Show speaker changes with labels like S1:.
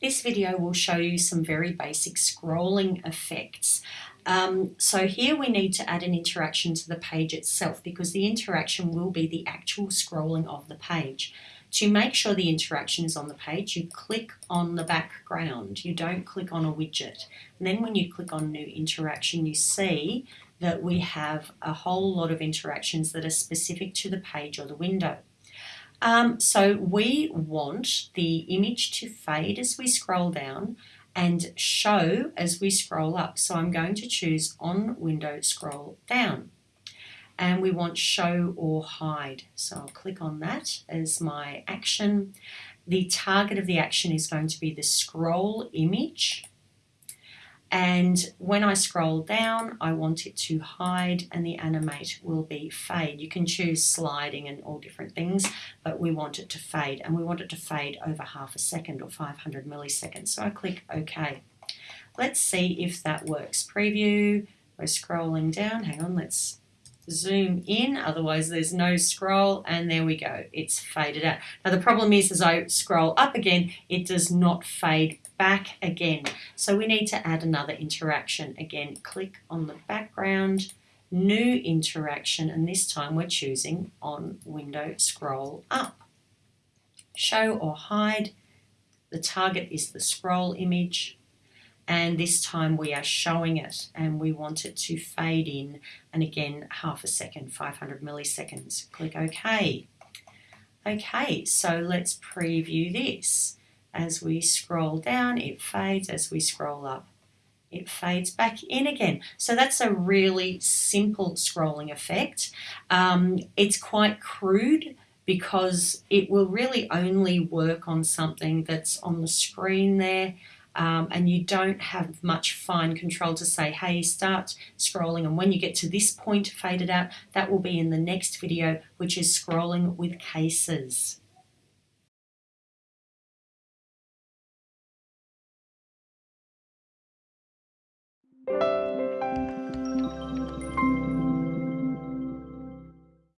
S1: This video will show you some very basic scrolling effects. Um, so here we need to add an interaction to the page itself because the interaction will be the actual scrolling of the page. To make sure the interaction is on the page, you click on the background. You don't click on a widget. And then when you click on new interaction, you see that we have a whole lot of interactions that are specific to the page or the window. Um, so we want the image to fade as we scroll down and show as we scroll up. So I'm going to choose on window scroll down and we want show or hide. So I'll click on that as my action. The target of the action is going to be the scroll image and when I scroll down I want it to hide and the animate will be fade. You can choose sliding and all different things but we want it to fade and we want it to fade over half a second or 500 milliseconds so I click OK. Let's see if that works. Preview, we're scrolling down, hang on let's zoom in otherwise there's no scroll and there we go it's faded out. Now the problem is as I scroll up again it does not fade back again. So we need to add another interaction again. Click on the background new interaction and this time we're choosing on window scroll up. Show or hide. The target is the scroll image and this time we are showing it and we want it to fade in. And again half a second 500 milliseconds. Click OK. Okay so let's preview this. As we scroll down it fades. As we scroll up it fades back in again. So that's a really simple scrolling effect. Um, it's quite crude because it will really only work on something that's on the screen there um, and you don't have much fine control to say, hey, start scrolling. And when you get to this point, fade it out. That will be in the next video, which is scrolling with cases.